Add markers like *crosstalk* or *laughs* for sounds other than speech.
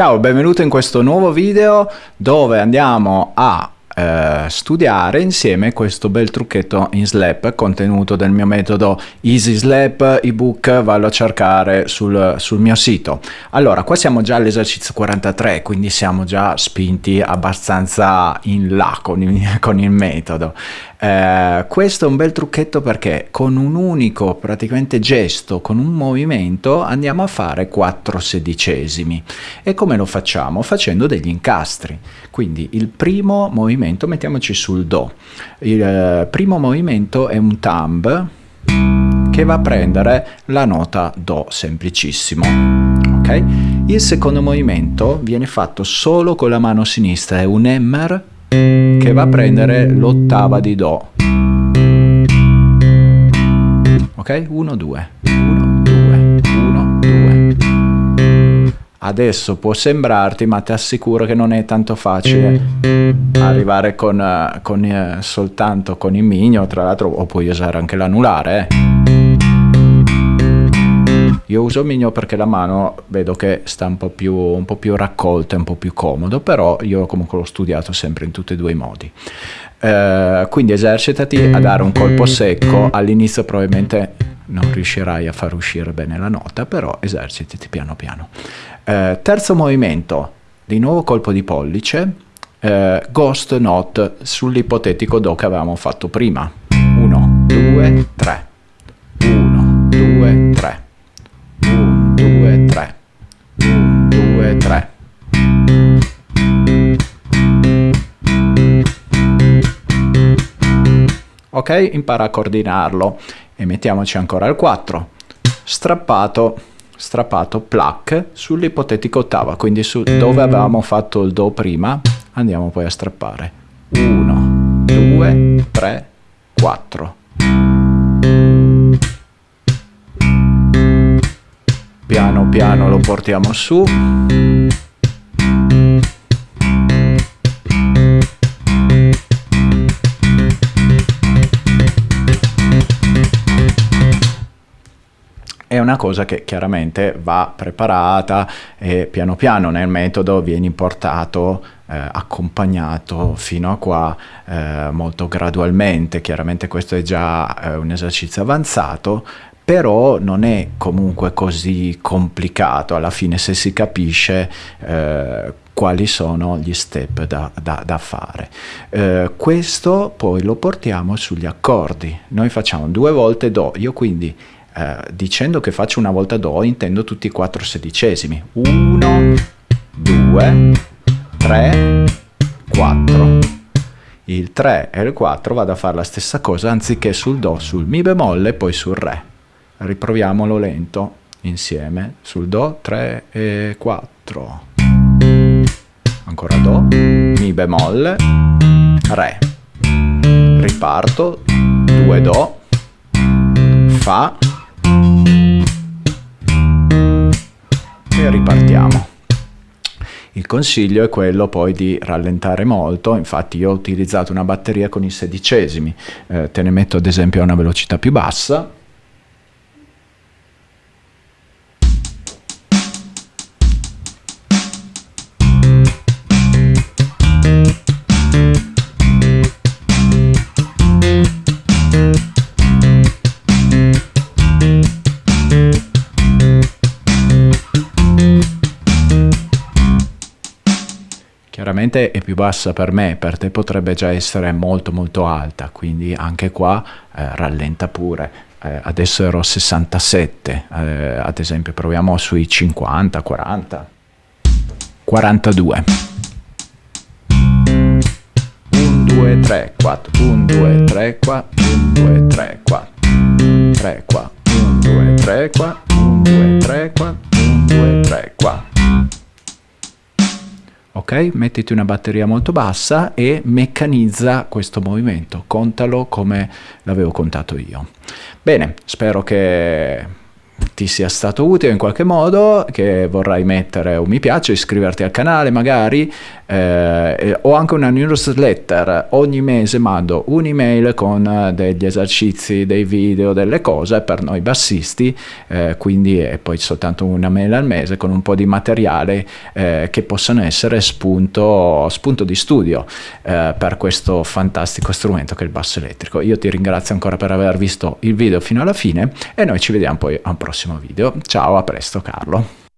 Ciao, benvenuto in questo nuovo video dove andiamo a eh, studiare insieme questo bel trucchetto in Slap contenuto del mio metodo Easy Slap ebook vallo a cercare sul, sul mio sito allora qua siamo già all'esercizio 43 quindi siamo già spinti abbastanza in là con il, *laughs* con il metodo eh, questo è un bel trucchetto perché con un unico praticamente gesto, con un movimento, andiamo a fare 4 sedicesimi. E come lo facciamo? Facendo degli incastri. Quindi il primo movimento, mettiamoci sul Do. Il eh, primo movimento è un thumb che va a prendere la nota Do semplicissimo. Okay? Il secondo movimento viene fatto solo con la mano sinistra, è un hammer che va a prendere l'ottava di Do. Ok? 1, 2, Adesso può sembrarti, ma ti assicuro che non è tanto facile arrivare con, con eh, soltanto con il migno, tra l'altro, o puoi usare anche l'anulare, eh. Io uso il Migno perché la mano vedo che sta un po' più, un po più raccolta, un po' più comodo, però io comunque l'ho studiato sempre in tutti e due i modi. Eh, quindi esercitati a dare un colpo secco, all'inizio probabilmente non riuscirai a far uscire bene la nota, però esercitati piano piano. Eh, terzo movimento, di nuovo colpo di pollice, eh, ghost note sull'ipotetico do che avevamo fatto prima. 1, 2, 3. 1, 2, 3. 1, 2, 3. 1, 2, 3. Ok, impara a coordinarlo e mettiamoci ancora il 4. Strappato, strappato, plac sull'ipotetico ottava, quindi su dove avevamo fatto il Do prima, andiamo poi a strappare. 1, 2, 3, 4. piano piano lo portiamo su una cosa che chiaramente va preparata e piano piano nel metodo viene importato eh, accompagnato fino a qua eh, molto gradualmente chiaramente questo è già eh, un esercizio avanzato però non è comunque così complicato alla fine se si capisce eh, quali sono gli step da, da, da fare. Eh, questo poi lo portiamo sugli accordi. Noi facciamo due volte Do, io quindi eh, dicendo che faccio una volta Do intendo tutti i quattro sedicesimi. 1, 2, 3, 4. Il 3 e il 4 vado a fare la stessa cosa anziché sul Do, sul Mi bemolle e poi sul Re riproviamolo lento insieme sul Do 3 e 4 ancora Do Mi bemolle Re riparto 2 Do Fa e ripartiamo. Il consiglio è quello poi di rallentare molto, infatti io ho utilizzato una batteria con i sedicesimi, eh, te ne metto ad esempio a una velocità più bassa, Chiaramente è più bassa per me, per te potrebbe già essere molto molto alta, quindi anche qua eh, rallenta pure. Eh, adesso ero a 67, eh, ad esempio proviamo sui 50, 40, 42. 1, 2, 3, 4, 1, 2, 3, 4, 1, 2, 3, 4, 3 qua, 1, 2, 3 qua, 1, 2, 3 qua, 1, 2, 3 qua ok? Mettiti una batteria molto bassa e meccanizza questo movimento, contalo come l'avevo contato io. Bene, spero che ti sia stato utile in qualche modo, che vorrai mettere un mi piace, iscriverti al canale magari, eh, ho anche una newsletter, ogni mese mando un'email con degli esercizi, dei video, delle cose per noi bassisti, eh, quindi è poi soltanto una mail al mese con un po' di materiale eh, che possano essere spunto, spunto di studio eh, per questo fantastico strumento che è il basso elettrico. Io ti ringrazio ancora per aver visto il video fino alla fine e noi ci vediamo poi a un prossimo video. Ciao, a presto Carlo.